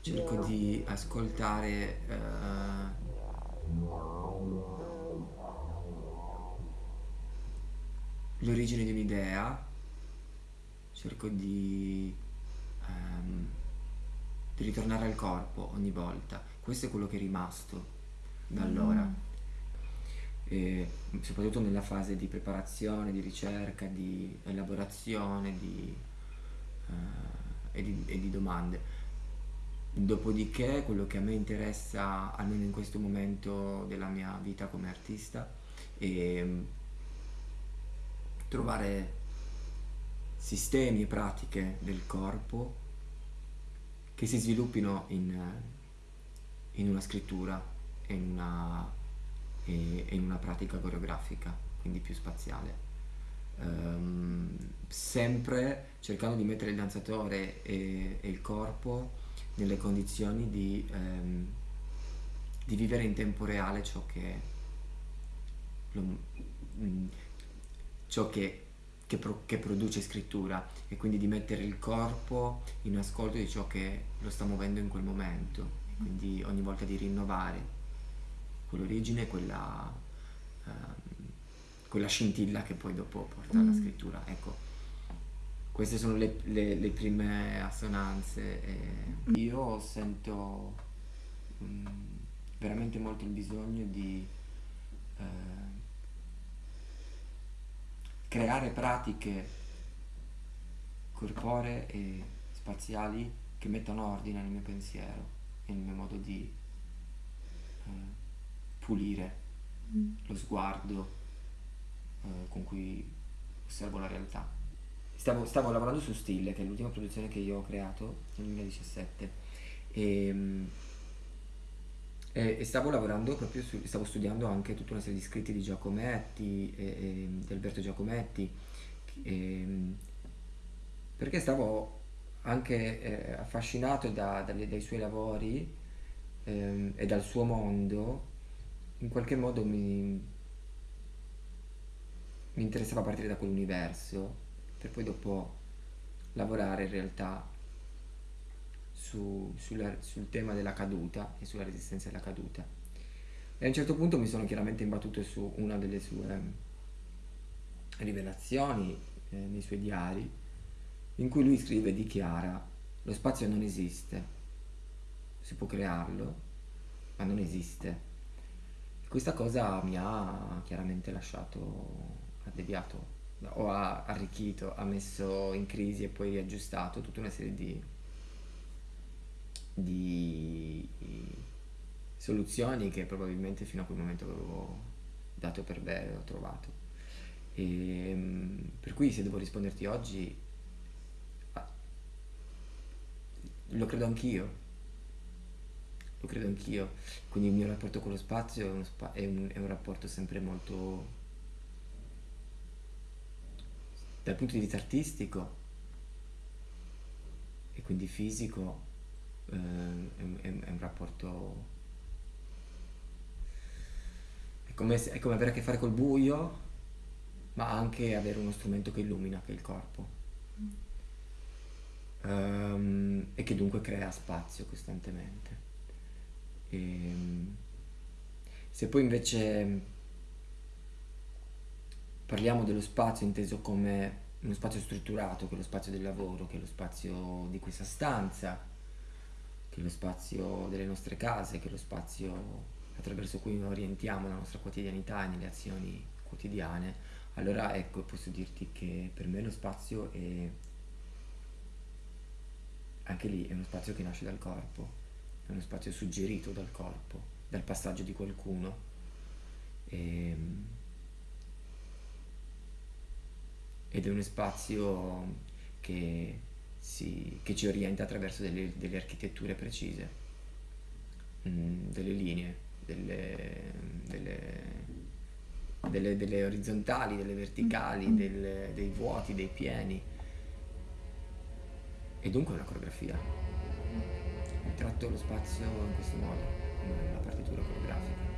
cerco di ascoltare eh, l'origine di un'idea, cerco di, ehm, di ritornare al corpo ogni volta. Questo è quello che è rimasto da allora. Mm. E soprattutto nella fase di preparazione, di ricerca, di elaborazione di, eh, e, di, e di domande. Dopodiché quello che a me interessa, almeno in questo momento della mia vita come artista, è mm, trovare sistemi e pratiche del corpo che si sviluppino in, in una scrittura e in una, e- in una pratica coreografica, quindi più spaziale. Ehm, sempre cercando di mettere il danzatore e, e il corpo nelle condizioni di, ehm, di vivere in tempo reale ciò che, lo- mm, ciò che, che pro- che produce scrittura e quindi di mettere il corpo in ascolto di ciò che lo sta muovendo in quel momento, e quindi ogni volta di rinnovare quell'origine, quella, ehm, quella scintilla che poi dopo porta alla Mm. scrittura. Ecco, queste sono le, le- le prime assonanze. io sento mm, veramente molto il bisogno di eh, creare pratiche corporee e spaziali che mettano ordine nel mio pensiero e nel mio modo di eh, pulire Mm. lo sguardo eh, con cui osservo la realtà. Stavo, stavo lavorando su Stille, che è l'ultima produzione che io ho creato nel 2017 e, mm, e- e stavo lavorando proprio su, stavo studiando anche tutta una serie di scritti di Giacometti, e, e- di Alberto Giacometti, e, mm, perché stavo anche eh, affascinato da- dalle- dai suoi lavori ehm, e dal suo mondo, in qualche modo mi, mi interessava partire da quell'universo per poi dopo lavorare in realtà su- sulla- sul tema della caduta e sulla resistenza alla caduta. E a un certo punto mi sono chiaramente imbattuto su una delle sue rivelazioni eh, nei suoi diari, in cui lui scrive e dichiara lo spazio non esiste, si può crearlo, ma non esiste. Questa cosa mi ha chiaramente lasciato, ha deviato, o ha arricchito, ha messo in crisi e poi aggiustato tutta una serie di, di soluzioni che probabilmente fino a quel momento avevo dato per vero, ho trovato. E, mm, per cui se devo risponderti oggi, ah, lo credo anch'io, lo credo anch'io. Quindi il mio rapporto con lo spazio è, spa- è un, è un rapporto sempre molto, dal punto di vista artistico e quindi fisico, eh, è, è un- rapporto... È come, è come avere a che fare col buio, ma anche avere uno strumento che illumina, che è il corpo. Ehm, e che dunque crea spazio costantemente. Ehm, se poi invece parliamo dello spazio inteso come uno spazio strutturato, che è lo spazio del lavoro, che è lo spazio di questa stanza, che è lo spazio delle nostre case, che è lo spazio attraverso cui noi orientiamo la nostra quotidianità e nelle azioni quotidiane, allora ecco, posso dirti che per me lo spazio è anche lì è uno spazio che nasce dal corpo, è uno spazio suggerito dal corpo, dal passaggio di qualcuno. Ehm, ed è uno spazio che, si- che ci orienta attraverso delle, delle architetture precise, mm, delle linee, delle, delle- delle- delle orizzontali, delle verticali, del- dei vuoti, dei pieni. E dunque è una coreografia. Tratto lo spazio in questo modo, una partitura coreografica.